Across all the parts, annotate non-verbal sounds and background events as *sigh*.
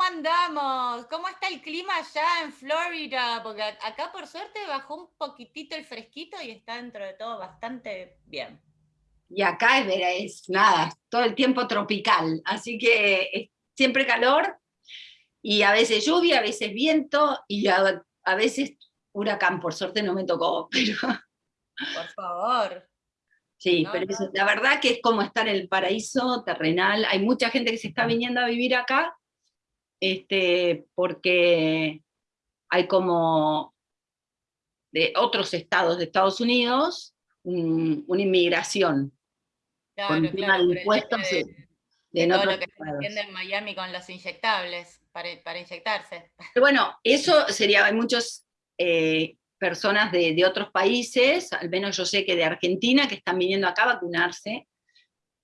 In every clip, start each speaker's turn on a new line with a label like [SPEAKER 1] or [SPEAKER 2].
[SPEAKER 1] ¿cómo andamos? ¿Cómo está el clima allá en Florida? Porque acá por suerte bajó un poquitito el fresquito y está dentro de todo bastante bien.
[SPEAKER 2] Y acá es, es nada, todo el tiempo tropical, así que es siempre calor, y a veces lluvia, a veces viento, y a, a veces huracán, por suerte no me tocó, *laughs* pero...
[SPEAKER 1] Por favor.
[SPEAKER 2] Sí, pero la verdad que es como estar en el paraíso terrenal. Hay mucha gente que se está viniendo a vivir acá, este, porque hay como de otros estados de Estados Unidos una inmigración.
[SPEAKER 1] Claro, con claro, de impuestos de, de, todo lo que se en Miami con los inyectables para, para inyectarse.
[SPEAKER 2] bueno, eso sería, hay muchos eh, personas de, otros países, al menos yo sé que de Argentina, que están viniendo acá a vacunarse,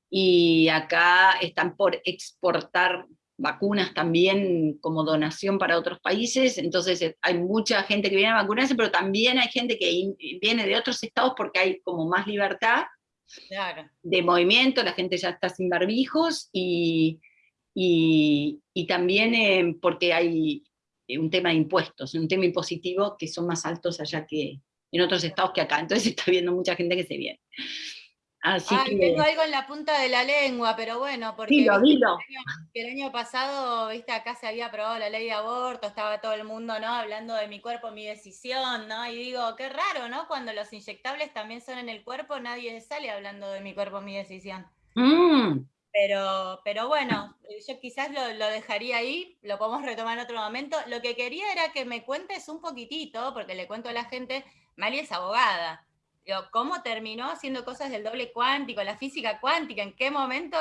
[SPEAKER 2] y acá están por exportar vacunas también como donación para otros países, entonces eh, hay mucha gente que viene a vacunarse, pero también hay gente que viene de otros estados porque hay como más libertad de movimiento, la gente ya está sin barbijos, y, y, también eh, porque hay eh, un tema de impuestos, un tema impositivo que son más altos allá que en otros estados que acá. Entonces *laughs* está viendo mucha gente que se viene.
[SPEAKER 1] Así tengo algo en la punta de la lengua, pero bueno, porque
[SPEAKER 2] El, año,
[SPEAKER 1] el, año, pasado, viste, acá se había aprobado la ley de aborto, estaba todo el mundo, ¿no? Hablando de mi cuerpo, mi decisión, ¿no? Y digo, qué raro, ¿no? Cuando los inyectables también son en el cuerpo, nadie sale hablando de mi cuerpo, mi decisión. Mm. Pero, pero bueno, yo quizás lo, dejaría ahí, lo podemos retomar en otro momento. Lo que quería era que me cuentes un poquitito, porque le cuento a la gente, Mali es abogada. ¿Cómo terminó haciendo cosas del doble cuántico, la física cuántica? ¿En qué momento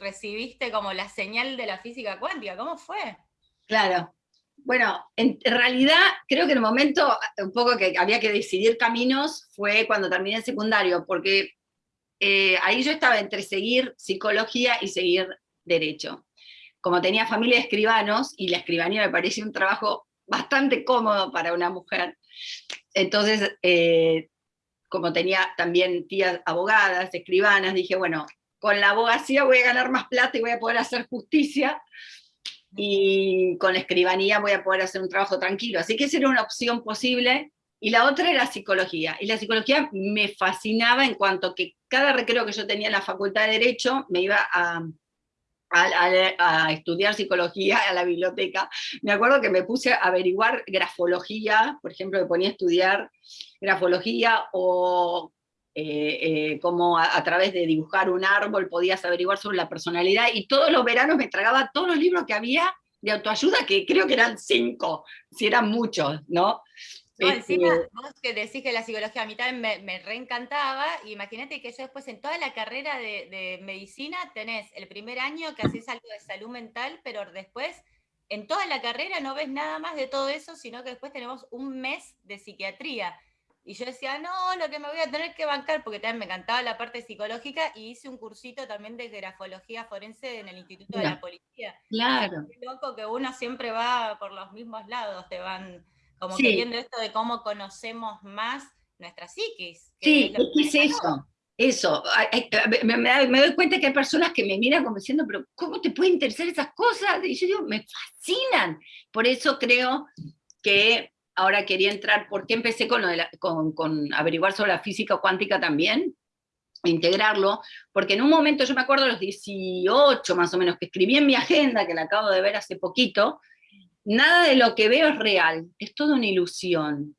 [SPEAKER 1] recibiste como la señal de la física cuántica? ¿Cómo fue?
[SPEAKER 2] Claro. Bueno, en realidad creo que el momento un poco que había que decidir caminos fue cuando terminé el secundario, porque eh, ahí yo estaba entre seguir psicología y seguir derecho. Como tenía familia de escribanos, y la escribanía me parecía un trabajo bastante cómodo para una mujer, entonces, eh, como tenía también tías abogadas, escribanas, dije, bueno, con la abogacía voy a ganar más plata y voy a poder hacer justicia, y con la escribanía voy a poder hacer un trabajo tranquilo. Así que esa era una opción posible, y la otra era psicología, y la psicología me fascinaba en cuanto que cada recreo que yo tenía en la Facultad de Derecho me iba a, a, estudiar psicología a la biblioteca. Me acuerdo que me puse a averiguar grafología, por ejemplo, me ponía a estudiar grafología o eh, eh, cómo a, través de dibujar un árbol podías averiguar sobre la personalidad, y todos los veranos me tragaba todos los libros que había de autoayuda, que creo que eran cinco, si eran muchos, ¿no?
[SPEAKER 1] No, encima, este vos que decís que la psicología a mí también me, reencantaba, imagínate que yo después en toda la carrera de, medicina tenés el primer año que haces algo de salud mental, pero después en toda la carrera no ves nada más de todo eso, sino que después tenemos un mes de psiquiatría. Y yo decía, no, lo que me voy a tener que bancar, porque también me encantaba la parte psicológica, y hice un cursito también de grafología forense en el Instituto de la Policía.
[SPEAKER 2] Claro.
[SPEAKER 1] Es loco que uno siempre va por los mismos lados, te van como viendo esto de cómo conocemos más nuestra psiquis.
[SPEAKER 2] sí, es, es eso? Eso, me, doy cuenta que hay personas que me miran como diciendo, pero ¿cómo te pueden interesar esas cosas? Y yo digo, me fascinan. Por eso creo que ahora quería entrar, ¿por qué empecé con, averiguar sobre la física cuántica también? integrarlo, porque en un momento, yo me acuerdo a los 18 más o menos, que escribí en mi agenda, que la acabo de ver hace poquito, nada de lo que veo es real, es toda una ilusión.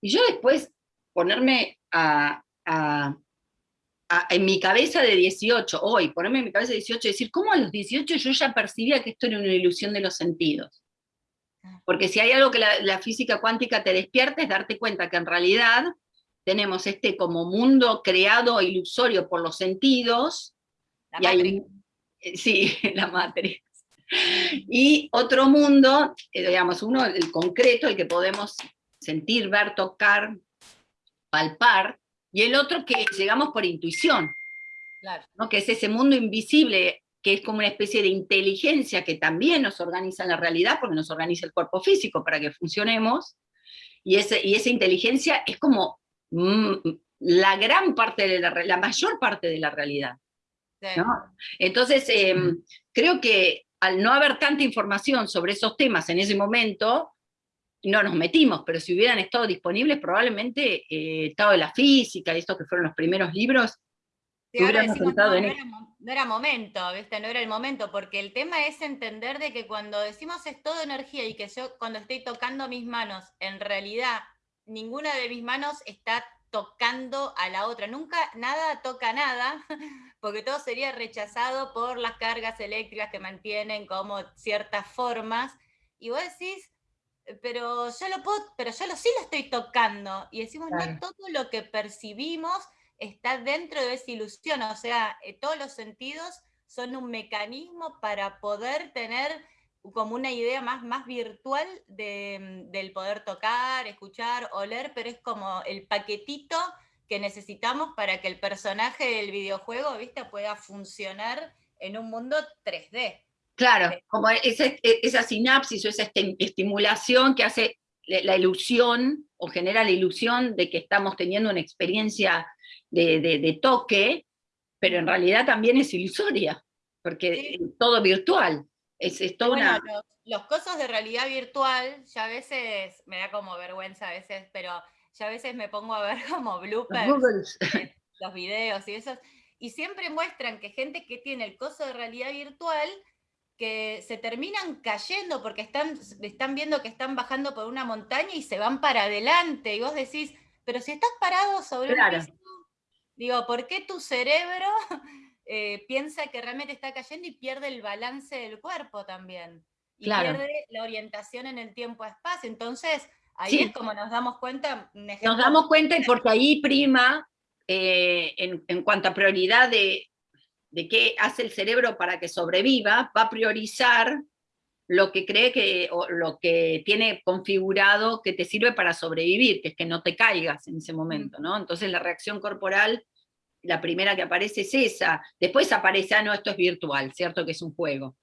[SPEAKER 2] Y yo después ponerme en mi cabeza de 18, hoy, ponerme en mi cabeza de 18 y decir, ¿cómo a los 18 yo ya percibía que esto era una ilusión de los sentidos? Porque si hay algo que la, física cuántica te despierta es darte cuenta que en realidad tenemos este como mundo creado ilusorio por los sentidos, y hay, sí, *laughs* la matriz, y otro mundo, eh, digamos, uno, el concreto, el que podemos sentir, ver, tocar, palpar, y el otro que llegamos por intuición, ¿no? que es ese mundo invisible, que es como una especie de inteligencia que también nos organiza en la realidad, porque nos organiza el cuerpo físico para que funcionemos, y, ese, y esa inteligencia es como mm, la gran parte de la, la mayor parte de la realidad. Entonces, em, creo que al no haber tanta información sobre esos temas en ese momento, no nos metimos, pero si hubieran estado disponibles, probablemente eh, Estado de la Física, y estos que fueron los primeros libros,
[SPEAKER 1] no, era, no, era, momento, ¿viste? No era el momento, porque el tema es entender de que cuando decimos es todo energía y que yo cuando estoy tocando mis manos, en realidad ninguna de mis manos está tocando a la otra. Nunca nada toca nada, *laughs* porque todo sería rechazado por las cargas eléctricas que mantienen como ciertas formas. Y vos decís, pero yo lo puedo, pero yo lo, sí lo estoy tocando. Y decimos, no todo lo que percibimos está dentro de esa ilusión, o sea, eh, todos los sentidos son un mecanismo para poder tener como una idea más, más virtual mm, del poder tocar, escuchar, oler, pero es como el paquetito que necesitamos para que el personaje del videojuego ¿viste? pueda funcionar en un mundo 3D.
[SPEAKER 2] Claro, como esa, esa sinapsis o esa estimulación que hace la ilusión o genera la ilusión de que estamos teniendo una experiencia de, toque, pero en realidad también es ilusoria, porque es todo virtual. Es, es una...
[SPEAKER 1] los, cosas de realidad virtual, ya a veces me da como vergüenza a veces, pero ya a veces me pongo a ver *laughs* como bloopers, los videos y esos, y siempre muestran que gente que tiene el coso de realidad virtual, que se terminan cayendo porque están, están viendo que están bajando por una montaña y se van para adelante, y vos decís, pero si estás parado sobre un piso Digo, ¿por qué tu cerebro *laughs* eh, piensa que realmente está cayendo y pierde el balance del cuerpo también? Y pierde la orientación en el tiempo-espacio. Entonces, ahí es como nos damos cuenta.
[SPEAKER 2] Nos damos cuenta y porque ahí prima, eh, en, cuanto a prioridad de, de qué hace el cerebro para que sobreviva, va a priorizar lo que cree que, o lo que tiene configurado que te sirve para sobrevivir, que es que no te caigas en ese momento, ¿no? Entonces la reacción corporal la primera que aparece es esa, después aparece, ah, no, esto es virtual, ¿cierto? Que es un juego.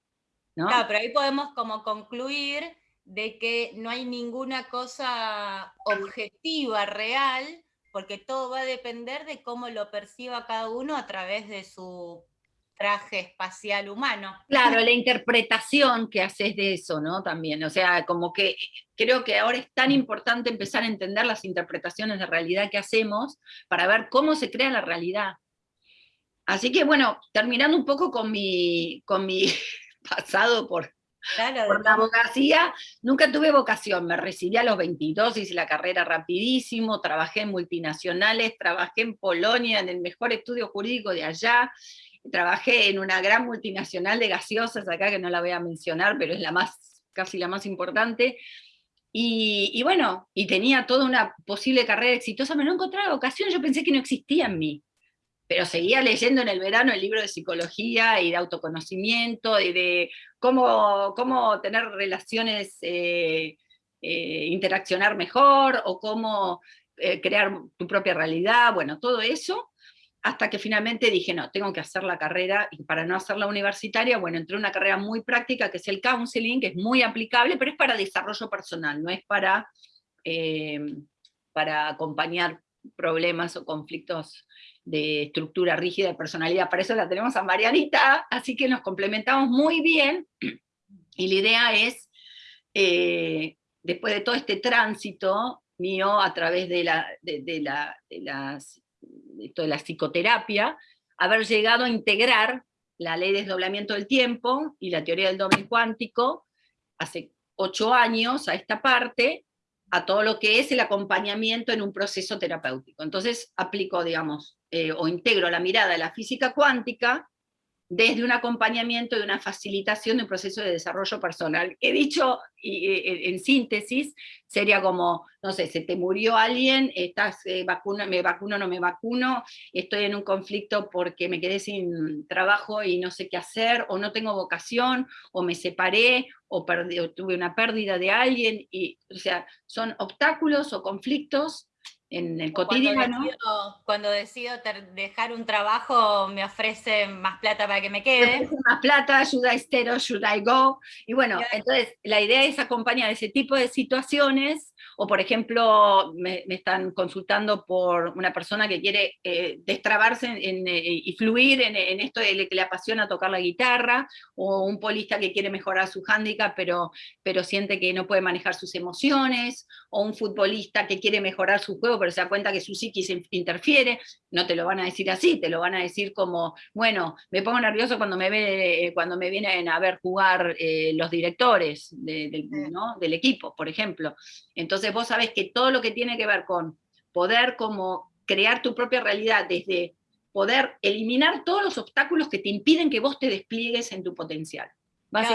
[SPEAKER 2] ¿no?
[SPEAKER 1] Claro, pero ahí podemos como concluir de que no hay ninguna cosa objetiva, real, porque todo va a depender de cómo lo perciba cada uno a través de su traje espacial humano.
[SPEAKER 2] Claro, la interpretación que haces de eso, ¿no? También, o sea, como que creo que ahora es tan importante empezar a entender las interpretaciones de realidad que hacemos para ver cómo se crea la realidad. Así que bueno, terminando un poco con mi, con mi *laughs* pasado por, por la abogacía, nunca tuve vocación, me recibí a los 22, hice la carrera rapidísimo, trabajé en multinacionales, trabajé en Polonia, en el mejor estudio jurídico de allá, trabajé en una gran multinacional de gaseosas acá, que no la voy a mencionar, pero es la más, casi la más importante, y, bueno, y tenía toda una posible carrera exitosa, pero no encontraba vocación, yo pensé que no existía en mí, pero seguía leyendo en el verano el libro de psicología y de autoconocimiento, y de cómo, cómo tener relaciones, eh, eh, interaccionar mejor, o cómo eh, crear tu propia realidad, bueno, todo eso, hasta que finalmente dije, no, tengo que hacer la carrera, y para no hacerla universitaria, bueno, entré en una carrera muy práctica, que es el counseling, que es muy aplicable, pero es para desarrollo personal, no es para, eh, para acompañar problemas o conflictos de estructura rígida de personalidad, para eso la tenemos a Marianita, así que nos complementamos muy bien, y la idea es, eh, después de todo este tránsito mío a través de, la, de, la, de las esto de la psicoterapia, haber llegado a integrar la ley de desdoblamiento del tiempo y la teoría del doble cuántico hace ocho años a esta parte, a todo lo que es el acompañamiento en un proceso terapéutico. Entonces aplico, digamos, eh, o integro la mirada de la física cuántica desde un acompañamiento y una facilitación de un proceso de desarrollo personal. He dicho, y, en síntesis, sería como, no sé, se te murió alguien, estás, eh, vacuna, me vacuno, no me vacuno, estoy en un conflicto porque me quedé sin trabajo y no sé qué hacer, o no tengo vocación, o me separé, o, tuve una pérdida de alguien, y, o sea, son obstáculos o conflictos en el cotidiano.
[SPEAKER 1] Cuando decido, dejar un trabajo, me ofrece más plata para que me quede. Me
[SPEAKER 2] más plata, should I stay or should I go? Y bueno, entonces la idea es acompañar ese tipo de situaciones o por ejemplo, me, están consultando por una persona que quiere eh, destrabarse en, eh, y fluir en, esto de que le apasiona tocar la guitarra, o un polista que quiere mejorar su hándicap, pero, pero siente que no puede manejar sus emociones, o un futbolista que quiere mejorar su juego, pero se da cuenta que su psiquis interfiere, no te lo van a decir así, te lo van a decir como, bueno, me pongo nervioso cuando me, ve, cuando me vienen a ver jugar eh, los directores del equipo, por ejemplo. Entonces, vos sabés que todo lo que tiene que ver con poder como crear tu propia realidad desde poder eliminar todos los obstáculos que te impiden que vos te despliegues en tu potencial.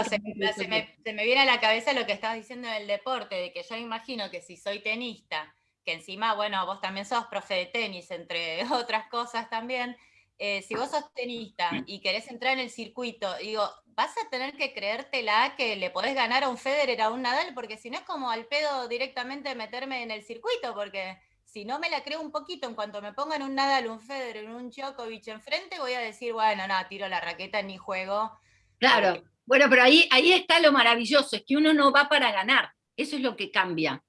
[SPEAKER 1] se, me, viene a la cabeza lo que estabas diciendo del deporte, de que yo imagino que si soy tenista, que encima, bueno, vos también sos profe de tenis, entre *laughs* otras cosas también, eh, si vos sos tenista y querés entrar en el circuito, digo, vas a tener que creértela que le podés ganar a un Federer, a un Nadal, porque si no es como al pedo directamente meterme en el circuito, porque si no me la creo un poquito, en cuanto me pongan un Nadal, un Federer, un Djokovic enfrente, voy a decir, bueno, no, tiro la raqueta ni juego.
[SPEAKER 2] Claro, bueno, pero ahí, ahí está lo maravilloso, es que uno no va para ganar, eso es lo que cambia.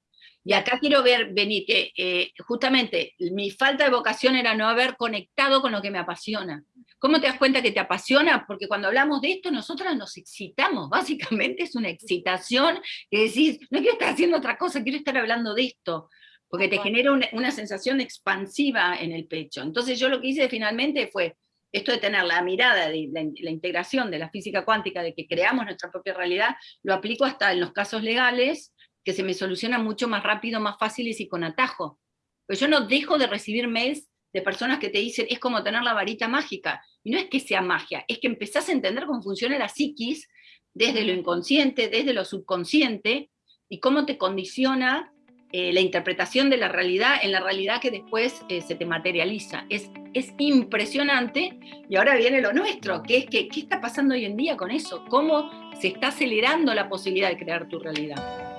[SPEAKER 2] Y acá quiero ver, venir, que eh, justamente mi falta de vocación era no haber conectado con lo que me apasiona. ¿Cómo te das cuenta que te apasiona? Porque cuando hablamos de esto, nosotras nos excitamos, básicamente es una excitación que decís, no quiero estar haciendo otra cosa, quiero estar hablando de esto, porque te genera una, sensación expansiva en el pecho. Entonces yo lo que hice finalmente fue, esto de tener la mirada, de la, integración de la física cuántica, de que creamos nuestra propia realidad, lo aplico hasta en los casos legales, que se me soluciona mucho más rápido, más fáciles y con atajo. Pero yo no dejo de recibir mails de personas que te dicen, es como tener la varita mágica. Y no es que sea magia, es que empezás a entender cómo funciona la psiquis desde lo inconsciente, desde lo subconsciente, y cómo te condiciona eh, la interpretación de la realidad en la realidad que después eh, se te materializa. Es, es impresionante, y ahora viene lo nuestro, que es que, ¿qué está pasando hoy en día con eso? ¿Cómo se está acelerando la posibilidad de crear tu realidad?